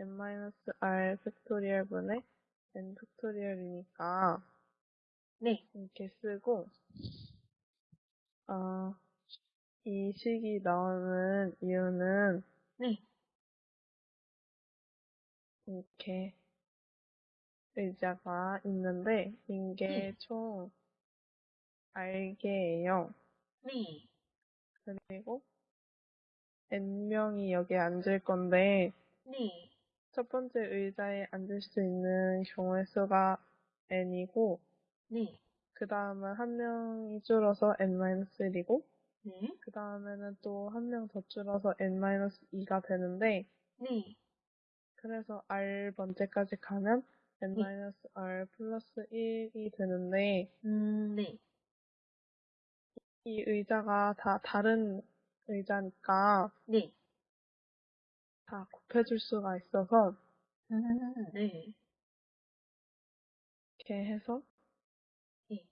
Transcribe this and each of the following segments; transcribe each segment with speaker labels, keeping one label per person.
Speaker 1: n-r 팩토리얼 분의 n 팩토리얼이니까
Speaker 2: 네.
Speaker 1: 이렇게 쓰고 어, 이 식이 나오는 이유는
Speaker 2: 네.
Speaker 1: 이렇게 의자가 있는데 이게
Speaker 2: 네.
Speaker 1: 총 r개예요.
Speaker 2: 네.
Speaker 1: 그리고 n명이 여기에 앉을 건데
Speaker 2: 네.
Speaker 1: 첫 번째 의자에 앉을 수 있는 경우의 수가 n이고
Speaker 2: 네.
Speaker 1: 그 다음은 한 명이 줄어서 n-1이고
Speaker 2: 네.
Speaker 1: 그 다음에는 또 한 명 더 줄어서 n-2가 되는데
Speaker 2: 네.
Speaker 1: 그래서 r 번째까지 가면 n-r 플러스 1이 되는데
Speaker 2: 음, 네.
Speaker 1: 이 의자가 다 다른 의자니까
Speaker 2: 네.
Speaker 1: 다 곱해줄 수가 있어서
Speaker 2: 음, 네.
Speaker 1: 이렇게 해서
Speaker 2: 네.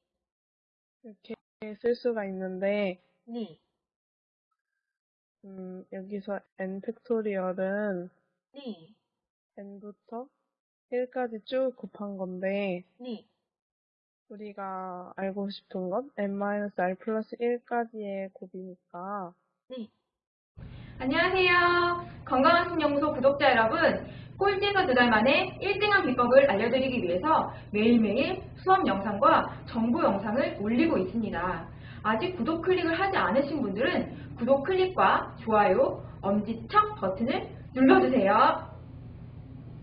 Speaker 1: 이렇게 쓸 수가 있는데
Speaker 2: 네.
Speaker 1: 음, 여기서 n 팩토리얼은
Speaker 2: 네.
Speaker 1: n부터 1까지 쭉 곱한 건데
Speaker 2: 네.
Speaker 1: 우리가 알고 싶은 건 n-r 플러스 1까지의 곱이니까
Speaker 2: 네. 안녕하세요. 건강한 신연구소 구독자 여러분. 꼴찌에서 두 달 만에 1등한 비법을 알려드리기 위해서 매일매일 수업 영상과 정보 영상을 올리고 있습니다. 아직 구독 클릭을 하지 않으신 분들은 구독 클릭과 좋아요, 엄지척 버튼을 눌러주세요.